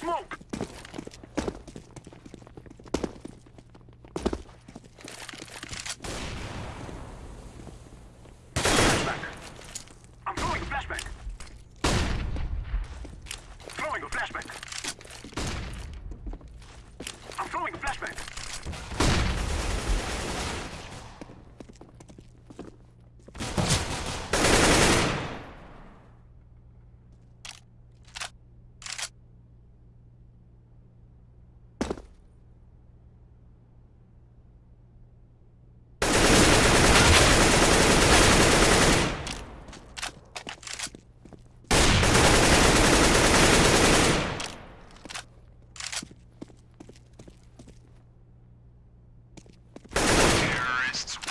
smoke! Terrorists